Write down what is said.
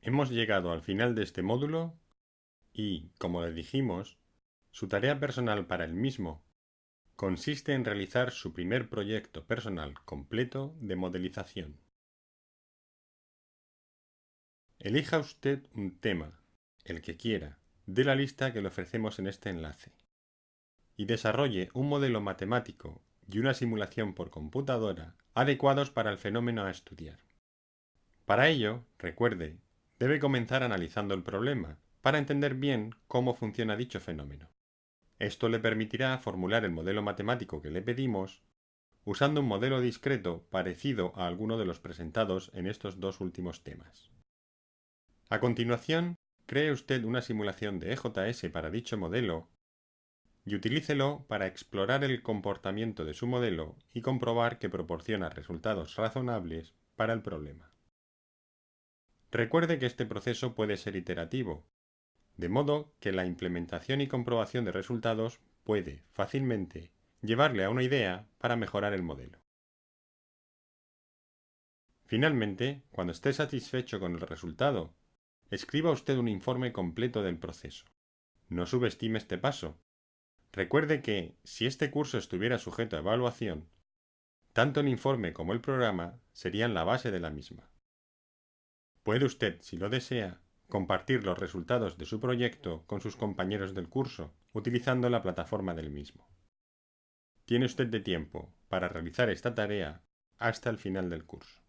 Hemos llegado al final de este módulo y, como le dijimos, su tarea personal para el mismo consiste en realizar su primer proyecto personal completo de modelización. Elija usted un tema, el que quiera, de la lista que le ofrecemos en este enlace y desarrolle un modelo matemático y una simulación por computadora adecuados para el fenómeno a estudiar. Para ello, recuerde, debe comenzar analizando el problema para entender bien cómo funciona dicho fenómeno. Esto le permitirá formular el modelo matemático que le pedimos usando un modelo discreto parecido a alguno de los presentados en estos dos últimos temas. A continuación, cree usted una simulación de EJS para dicho modelo y utilícelo para explorar el comportamiento de su modelo y comprobar que proporciona resultados razonables para el problema. Recuerde que este proceso puede ser iterativo, de modo que la implementación y comprobación de resultados puede, fácilmente, llevarle a una idea para mejorar el modelo. Finalmente, cuando esté satisfecho con el resultado, escriba usted un informe completo del proceso. No subestime este paso. Recuerde que, si este curso estuviera sujeto a evaluación, tanto el informe como el programa serían la base de la misma. Puede usted, si lo desea, compartir los resultados de su proyecto con sus compañeros del curso, utilizando la plataforma del mismo. Tiene usted de tiempo para realizar esta tarea hasta el final del curso.